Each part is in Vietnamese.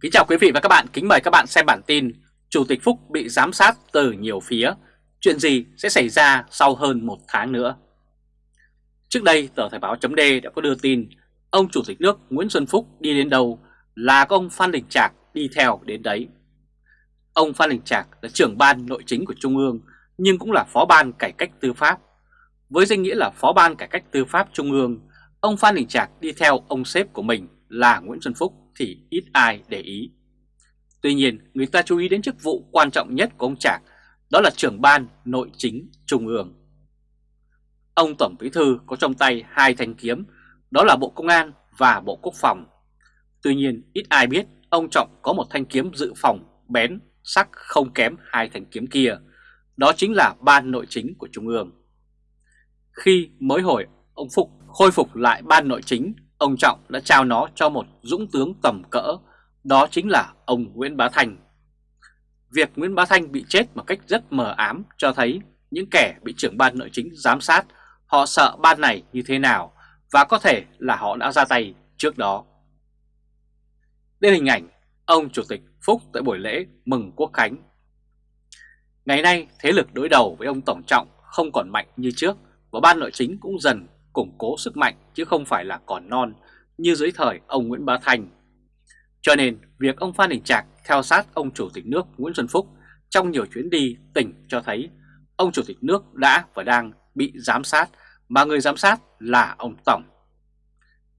Kính chào quý vị và các bạn, kính mời các bạn xem bản tin Chủ tịch Phúc bị giám sát từ nhiều phía. Chuyện gì sẽ xảy ra sau hơn một tháng nữa? Trước đây tờ Thời báo chấm đã có đưa tin Ông Chủ tịch nước Nguyễn Xuân Phúc đi đến đâu là có ông Phan Đình Trạc đi theo đến đấy. Ông Phan Đình Trạc là trưởng ban nội chính của Trung ương nhưng cũng là phó ban cải cách tư pháp. Với danh nghĩa là phó ban cải cách tư pháp Trung ương Ông Phan Đình Trạc đi theo ông sếp của mình là Nguyễn Xuân Phúc thì ít ai để ý. Tuy nhiên, người ta chú ý đến chức vụ quan trọng nhất của ông Trạc, đó là trưởng ban nội chính trung ương. Ông Tổng Bí Thư có trong tay hai thanh kiếm, đó là Bộ Công an và Bộ Quốc phòng. Tuy nhiên, ít ai biết ông Trọng có một thanh kiếm dự phòng bén, sắc không kém hai thanh kiếm kia, đó chính là ban nội chính của Trung ương. Khi mới hồi ông Phục khôi phục lại ban nội chính ông Trọng đã trao nó cho một dũng tướng tầm cỡ, đó chính là ông Nguyễn Bá Thành. Việc Nguyễn Bá Thanh bị chết một cách rất mờ ám cho thấy những kẻ bị trưởng ban nội chính giám sát, họ sợ ban này như thế nào và có thể là họ đã ra tay trước đó. Đây hình ảnh ông Chủ tịch Phúc tại buổi lễ mừng quốc khánh. Ngày nay thế lực đối đầu với ông Tổng Trọng không còn mạnh như trước và ban nội chính cũng dần củng cố sức mạnh chứ không phải là còn non như dưới thời ông Nguyễn Bá Thanh. Cho nên việc ông Phan Đình Trạc theo sát ông Chủ tịch nước Nguyễn Xuân Phúc trong nhiều chuyến đi tỉnh cho thấy ông Chủ tịch nước đã và đang bị giám sát mà người giám sát là ông Tổng.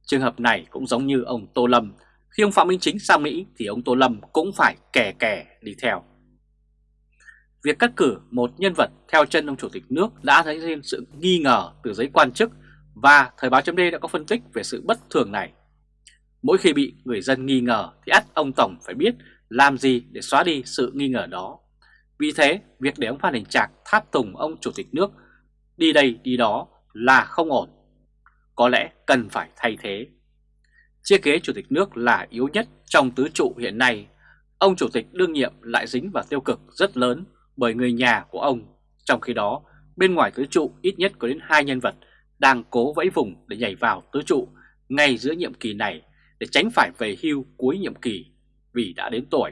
Trường hợp này cũng giống như ông Tô Lâm, khi ông Phạm Minh Chính sang Mỹ thì ông Tô Lâm cũng phải kè kè đi theo. Việc cắt cử một nhân vật theo chân ông Chủ tịch nước đã thấy lên sự nghi ngờ từ giới quan chức và Thời báo chấm đã có phân tích về sự bất thường này. Mỗi khi bị người dân nghi ngờ thì ắt ông Tổng phải biết làm gì để xóa đi sự nghi ngờ đó. Vì thế, việc để ông Phan Đình Trạc tháp tùng ông Chủ tịch nước đi đây đi đó là không ổn. Có lẽ cần phải thay thế. Chia kế Chủ tịch nước là yếu nhất trong tứ trụ hiện nay. Ông Chủ tịch đương nhiệm lại dính vào tiêu cực rất lớn bởi người nhà của ông. Trong khi đó, bên ngoài tứ trụ ít nhất có đến hai nhân vật đang cố vẫy vùng để nhảy vào tứ trụ ngay giữa nhiệm kỳ này để tránh phải về hưu cuối nhiệm kỳ vì đã đến tuổi.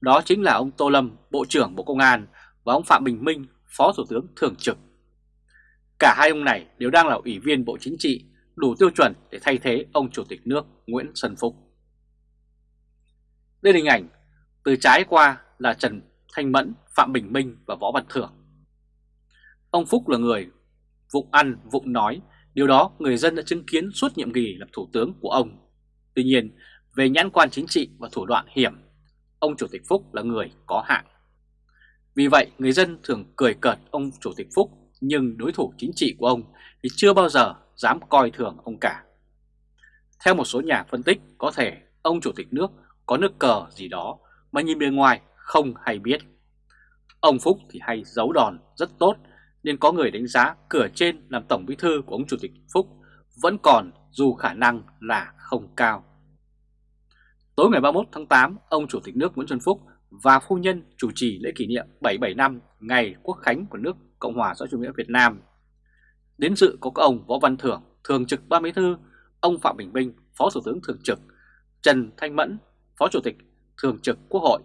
Đó chính là ông Tô Lâm, Bộ trưởng Bộ Công an và ông Phạm Bình Minh, Phó Thủ tướng Thường trực. Cả hai ông này đều đang là ủy viên Bộ Chính trị, đủ tiêu chuẩn để thay thế ông Chủ tịch nước Nguyễn Xuân Phúc. Đây là hình ảnh từ trái qua là Trần Thanh Mẫn, Phạm Bình Minh và Võ Văn Thưởng. Ông Phúc là người vụng ăn, vụng nói, điều đó người dân đã chứng kiến suốt nhiệm kỳ làm thủ tướng của ông. Tuy nhiên, về nhãn quan chính trị và thủ đoạn hiểm, ông Chủ tịch Phúc là người có hạng. Vì vậy, người dân thường cười cợt ông Chủ tịch Phúc, nhưng đối thủ chính trị của ông thì chưa bao giờ dám coi thường ông cả. Theo một số nhà phân tích, có thể ông Chủ tịch nước có nước cờ gì đó mà nhìn bên ngoài không hay biết. Ông Phúc thì hay giấu đòn rất tốt nên có người đánh giá cửa trên làm Tổng Bí Thư của ông Chủ tịch Phúc vẫn còn dù khả năng là không cao. Tối ngày 31 tháng 8, ông Chủ tịch nước Nguyễn Xuân Phúc và phu nhân chủ trì lễ kỷ niệm 77 năm ngày Quốc khánh của nước Cộng hòa xã hội chủ nghĩa Việt Nam. Đến dự có các ông Võ Văn Thưởng, Thường trực Ban Bí Thư, ông Phạm Bình Minh, Phó Thủ tướng Thường trực, Trần Thanh Mẫn, Phó Chủ tịch Thường trực Quốc hội,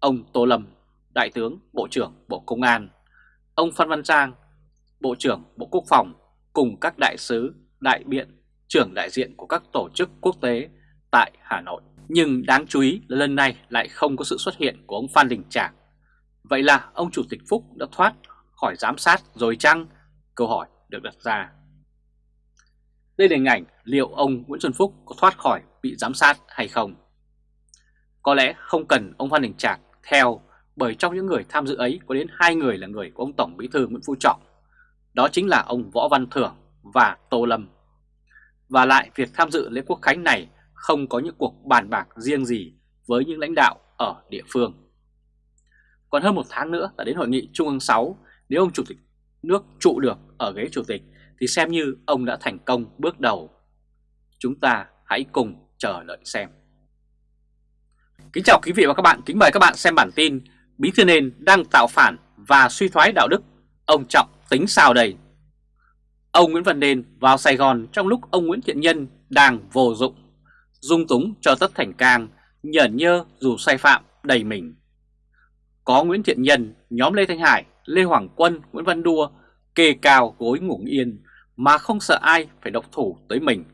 ông Tô Lâm, Đại tướng Bộ trưởng Bộ Công an, ông Phan Văn Giang, Bộ trưởng Bộ Quốc phòng cùng các đại sứ, đại biện, trưởng đại diện của các tổ chức quốc tế tại Hà Nội. Nhưng đáng chú ý là lần này lại không có sự xuất hiện của ông Phan Đình Trạc. Vậy là ông Chủ tịch Phúc đã thoát khỏi giám sát rồi chăng? Câu hỏi được đặt ra. Đây là hình ảnh liệu ông Nguyễn Xuân Phúc có thoát khỏi bị giám sát hay không? Có lẽ không cần ông Phan Đình Trạc theo bởi trong những người tham dự ấy có đến hai người là người của ông Tổng Bí thư Nguyễn Phú Trọng đó chính là ông Võ Văn Thưởng và Tô Lâm. Và lại việc tham dự lễ quốc khánh này không có những cuộc bàn bạc riêng gì với những lãnh đạo ở địa phương. Còn hơn một tháng nữa là đến hội nghị Trung ương 6, nếu ông Chủ tịch nước trụ được ở ghế Chủ tịch thì xem như ông đã thành công bước đầu. Chúng ta hãy cùng chờ đợi xem. Kính chào quý vị và các bạn, kính mời các bạn xem bản tin Bí thư nền đang tạo phản và suy thoái đạo đức, ông Trọng tính sao đây? Ông Nguyễn Văn Nên vào Sài Gòn trong lúc ông Nguyễn Thiện Nhân đang vô dụng, dung túng cho Tất Thành Cang nhởn nhơ dù sai phạm đầy mình. Có Nguyễn Thiện Nhân, nhóm Lê Thanh Hải, Lê Hoàng Quân, Nguyễn Văn Đua kê cao gối ngủ yên mà không sợ ai phải độc thủ tới mình.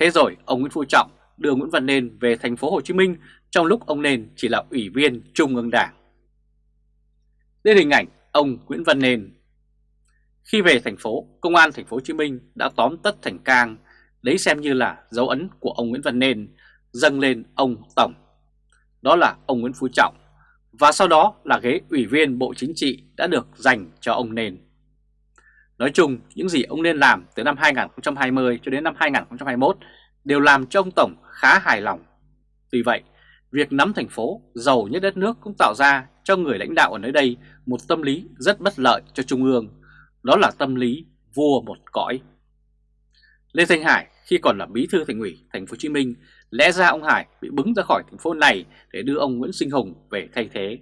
Thế rồi ông Nguyễn Phú Trọng đưa Nguyễn Văn Nên về thành phố Hồ Chí Minh trong lúc ông Nên chỉ là ủy viên Trung ương Đảng. Đây hình ảnh ông Nguyễn Văn Nên. Khi về thành phố, công an thành phố Hồ Chí Minh đã tóm tất thành cang, lấy xem như là dấu ấn của ông Nguyễn Văn Nên dâng lên ông Tổng. Đó là ông Nguyễn Phú Trọng và sau đó là ghế ủy viên Bộ Chính trị đã được dành cho ông Nên. Nói chung, những gì ông nên làm từ năm 2020 cho đến năm 2021 đều làm cho ông Tổng khá hài lòng. Tuy vậy, việc nắm thành phố giàu nhất đất nước cũng tạo ra cho người lãnh đạo ở nơi đây một tâm lý rất bất lợi cho Trung ương, đó là tâm lý vua một cõi. Lê Thanh Hải khi còn là bí thư thành ủy thành phố Hồ Chí Minh, lẽ ra ông Hải bị bứng ra khỏi thành phố này để đưa ông Nguyễn Sinh Hùng về thay thế.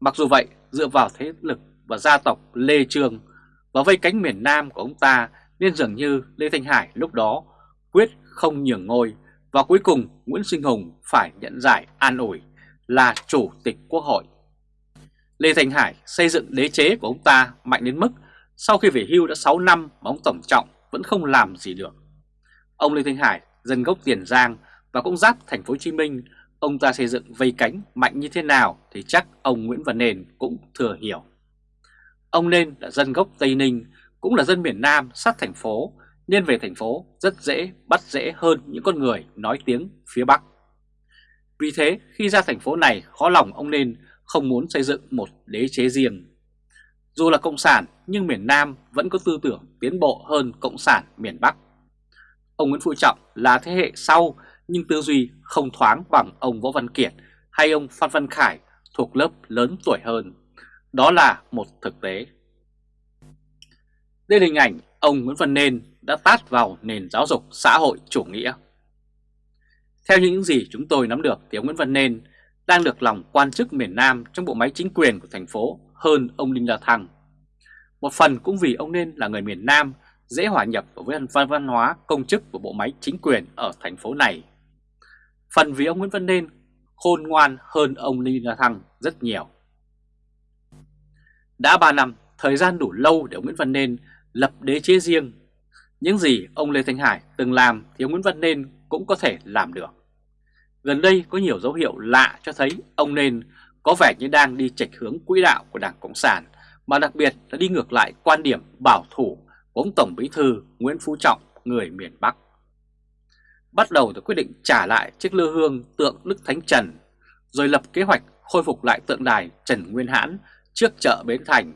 Mặc dù vậy, dựa vào thế lực và gia tộc Lê Trương và vây cánh miền Nam của ông ta nên dường như Lê Thanh Hải lúc đó quyết không nhường ngôi và cuối cùng Nguyễn Sinh Hùng phải nhận giải an ủi là chủ tịch quốc hội. Lê Thanh Hải xây dựng đế chế của ông ta mạnh đến mức sau khi về hưu đã 6 năm mà ông Tổng Trọng vẫn không làm gì được. Ông Lê Thanh Hải dân gốc Tiền Giang và cũng giáp thành phố Hồ Chí Minh, ông ta xây dựng vây cánh mạnh như thế nào thì chắc ông Nguyễn Văn Nền cũng thừa hiểu. Ông Nên là dân gốc Tây Ninh, cũng là dân miền Nam sát thành phố, nên về thành phố rất dễ bắt dễ hơn những con người nói tiếng phía Bắc. Vì thế, khi ra thành phố này, khó lòng ông Nên không muốn xây dựng một đế chế riêng. Dù là Cộng sản, nhưng miền Nam vẫn có tư tưởng tiến bộ hơn Cộng sản miền Bắc. Ông Nguyễn Phú Trọng là thế hệ sau, nhưng tư duy không thoáng bằng ông Võ Văn Kiệt hay ông Phan Văn Khải thuộc lớp lớn tuổi hơn. Đó là một thực tế. Đây là hình ảnh ông Nguyễn Văn Nên đã tát vào nền giáo dục xã hội chủ nghĩa. Theo những gì chúng tôi nắm được thì ông Nguyễn Văn Nên đang được lòng quan chức miền Nam trong bộ máy chính quyền của thành phố hơn ông Đinh La Thăng. Một phần cũng vì ông Nên là người miền Nam dễ hòa nhập với văn văn hóa công chức của bộ máy chính quyền ở thành phố này. Phần vì ông Nguyễn Văn Nên khôn ngoan hơn ông Đinh La Thăng rất nhiều. Đã 3 năm, thời gian đủ lâu để ông Nguyễn Văn Nên lập đế chế riêng. Những gì ông Lê Thanh Hải từng làm thì ông Nguyễn Văn Nên cũng có thể làm được. Gần đây có nhiều dấu hiệu lạ cho thấy ông Nên có vẻ như đang đi chệch hướng quỹ đạo của Đảng Cộng sản, mà đặc biệt là đi ngược lại quan điểm bảo thủ của ông Tổng Bí Thư Nguyễn Phú Trọng, người miền Bắc. Bắt đầu từ quyết định trả lại chiếc lư hương tượng Đức Thánh Trần, rồi lập kế hoạch khôi phục lại tượng đài Trần Nguyên Hãn trước chợ Bến Thành,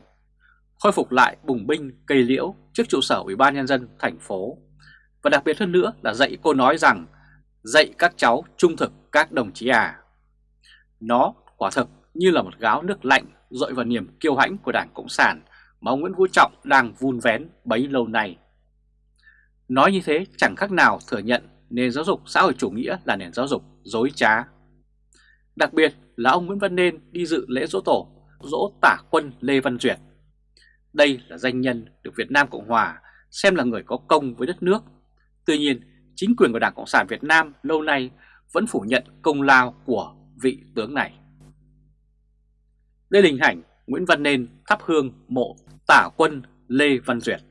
khôi phục lại bùng binh cây liễu trước trụ sở Ủy ban Nhân dân thành phố. Và đặc biệt hơn nữa là dạy cô nói rằng dạy các cháu trung thực các đồng chí à. Nó quả thực như là một gáo nước lạnh dội vào niềm kiêu hãnh của Đảng Cộng sản mà ông Nguyễn Phú Trọng đang vun vén bấy lâu nay. Nói như thế chẳng khác nào thừa nhận nền giáo dục xã hội chủ nghĩa là nền giáo dục dối trá. Đặc biệt là ông Nguyễn Văn Nên đi dự lễ dỗ tổ dỗ tả quân Lê Văn Duyệt. Đây là danh nhân được Việt Nam Cộng Hòa xem là người có công với đất nước. Tuy nhiên, chính quyền của Đảng Cộng sản Việt Nam lâu nay vẫn phủ nhận công lao của vị tướng này. Đây là hình ảnh Nguyễn Văn Nên thắp hương mộ tả quân Lê Văn Duyệt.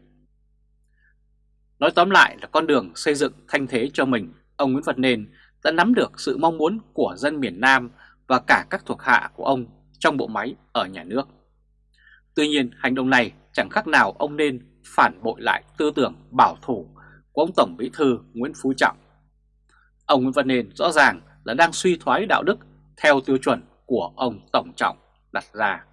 Nói tóm lại là con đường xây dựng thanh thế cho mình, ông Nguyễn Văn Nên đã nắm được sự mong muốn của dân miền Nam và cả các thuộc hạ của ông trong bộ máy ở nhà nước. Tuy nhiên hành động này chẳng khác nào ông nên phản bội lại tư tưởng bảo thủ của ông Tổng Bí Thư Nguyễn Phú Trọng. Ông Nguyễn Văn Nên rõ ràng là đang suy thoái đạo đức theo tiêu chuẩn của ông Tổng Trọng đặt ra.